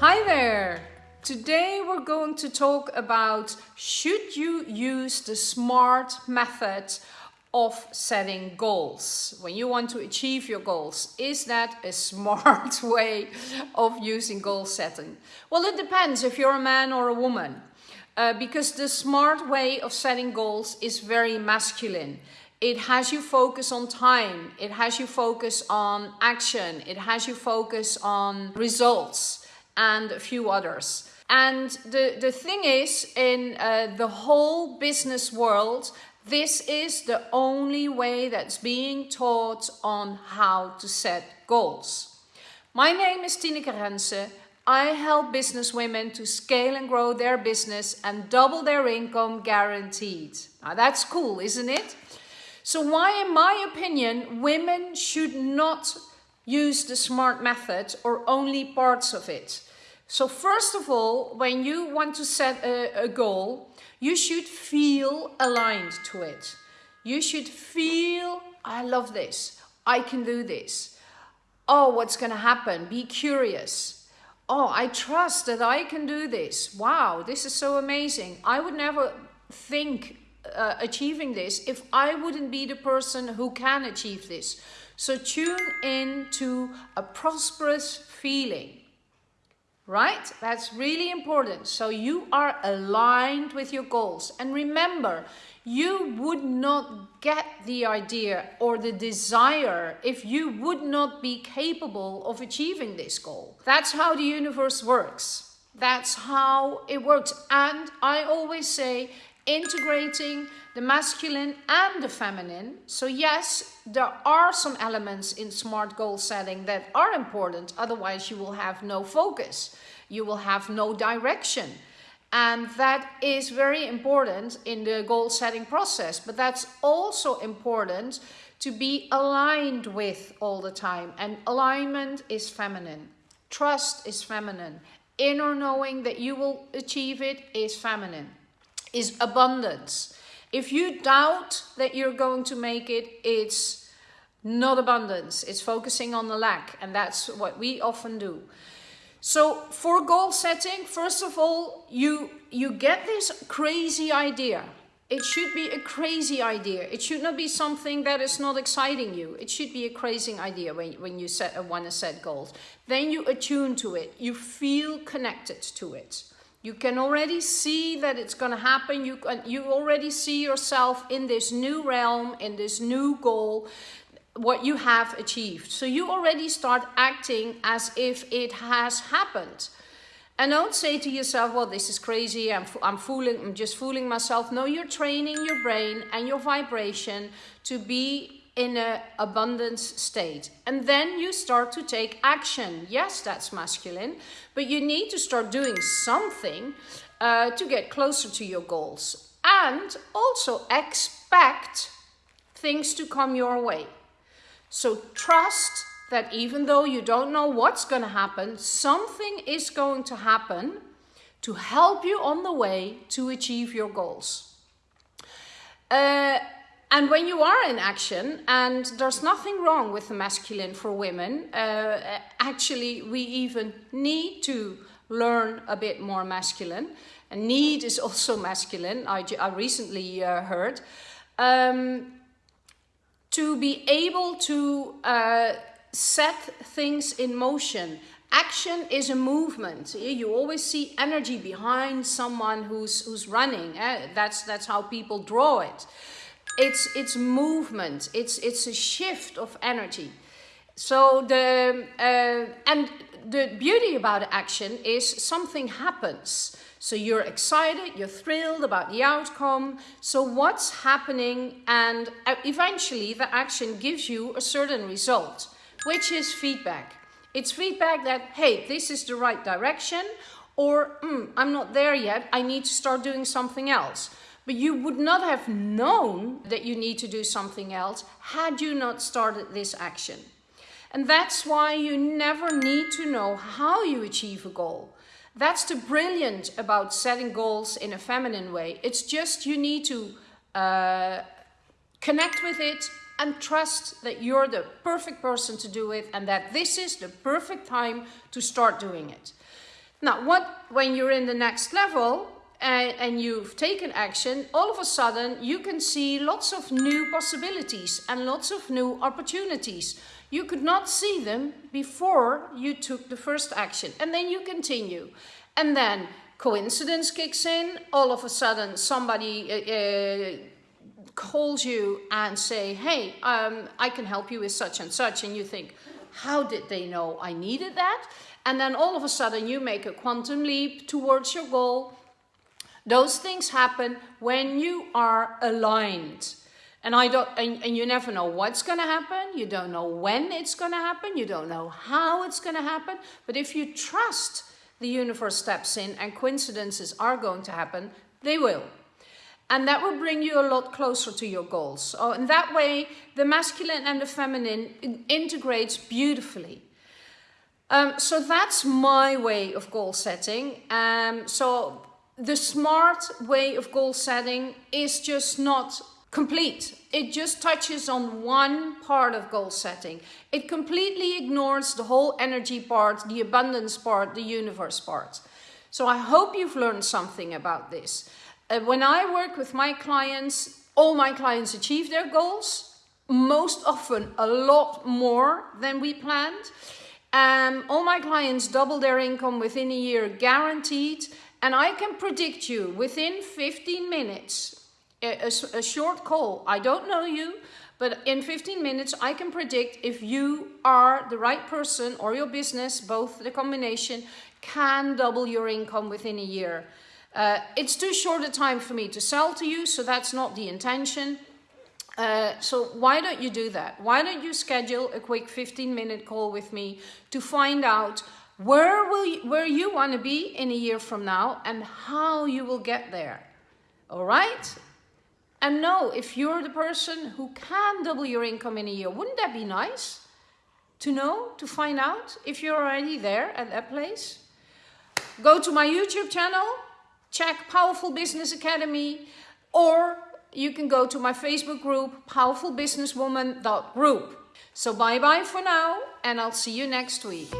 Hi there! Today we're going to talk about should you use the SMART method of setting goals when you want to achieve your goals. Is that a smart way of using goal setting? Well, it depends if you're a man or a woman. Uh, because the smart way of setting goals is very masculine. It has you focus on time, it has you focus on action, it has you focus on results and a few others. And the, the thing is, in uh, the whole business world, this is the only way that's being taught on how to set goals. My name is Tineke Rense. I help business women to scale and grow their business and double their income guaranteed. Now that's cool, isn't it? So why, in my opinion, women should not use the SMART method or only parts of it. So first of all, when you want to set a, a goal, you should feel aligned to it. You should feel, I love this, I can do this. Oh, what's going to happen? Be curious. Oh, I trust that I can do this. Wow, this is so amazing. I would never think uh, achieving this if I wouldn't be the person who can achieve this. So tune in to a prosperous feeling right? That's really important. So you are aligned with your goals. And remember, you would not get the idea or the desire if you would not be capable of achieving this goal. That's how the universe works. That's how it works. And I always say, integrating the masculine and the feminine. So yes, there are some elements in smart goal setting that are important. Otherwise you will have no focus. You will have no direction. And that is very important in the goal setting process. But that's also important to be aligned with all the time. And alignment is feminine. Trust is feminine. Inner knowing that you will achieve it is feminine is abundance. If you doubt that you're going to make it, it's not abundance. It's focusing on the lack. And that's what we often do. So for goal setting, first of all, you, you get this crazy idea. It should be a crazy idea. It should not be something that is not exciting you. It should be a crazy idea when, when you set, uh, want to set goals. Then you attune to it. You feel connected to it. You can already see that it's going to happen. You, can, you already see yourself in this new realm, in this new goal, what you have achieved. So you already start acting as if it has happened. And don't say to yourself, well, this is crazy, I'm, I'm, fooling, I'm just fooling myself. No, you're training your brain and your vibration to be in an abundance state. And then you start to take action. Yes, that's masculine, but you need to start doing something uh, to get closer to your goals. And also expect things to come your way. So trust that even though you don't know what's going to happen, something is going to happen to help you on the way to achieve your goals. Uh, and when you are in action, and there's nothing wrong with the masculine for women, uh, actually we even need to learn a bit more masculine. And need is also masculine, I, I recently uh, heard. Um, to be able to uh, set things in motion. Action is a movement. You always see energy behind someone who's, who's running. Eh? That's, that's how people draw it it's it's movement. It's it's a shift of energy. So the uh, and the beauty about action is something happens. So you're excited you're thrilled about the outcome. So what's happening and uh, eventually the action gives you a certain result which is feedback. It's feedback that hey this is the right direction or mm, i'm not there yet. I need to start doing something else but you would not have known that you need to do something else had you not started this action. And that's why you never need to know how you achieve a goal. That's the brilliant about setting goals in a feminine way. It's just you need to uh, connect with it and trust that you're the perfect person to do it and that this is the perfect time to start doing it. Now, what when you're in the next level and, and you've taken action, all of a sudden you can see lots of new possibilities and lots of new opportunities. You could not see them before you took the first action and then you continue. And then coincidence kicks in, all of a sudden somebody uh, uh, calls you and say, hey, um, I can help you with such and such. And you think, how did they know I needed that? And then all of a sudden you make a quantum leap towards your goal. Those things happen when you are aligned. And I don't and, and you never know what's gonna happen, you don't know when it's gonna happen, you don't know how it's gonna happen. But if you trust the universe steps in and coincidences are going to happen, they will. And that will bring you a lot closer to your goals. So in that way, the masculine and the feminine integrates beautifully. Um, so that's my way of goal setting. Um, so the smart way of goal setting is just not complete. It just touches on one part of goal setting. It completely ignores the whole energy part, the abundance part, the universe part. So I hope you've learned something about this. Uh, when I work with my clients, all my clients achieve their goals, most often a lot more than we planned. Um, all my clients double their income within a year guaranteed and I can predict you within 15 minutes, a, a, a short call, I don't know you, but in 15 minutes I can predict if you are the right person or your business, both the combination, can double your income within a year. Uh, it's too short a time for me to sell to you, so that's not the intention. Uh, so why don't you do that? Why don't you schedule a quick 15 minute call with me to find out where will you, where you want to be in a year from now and how you will get there. All right? And know if you're the person who can double your income in a year, wouldn't that be nice to know, to find out if you're already there at that place? Go to my YouTube channel, check Powerful Business Academy, or you can go to my Facebook group, powerfulbusinesswoman.group. So bye bye for now, and I'll see you next week.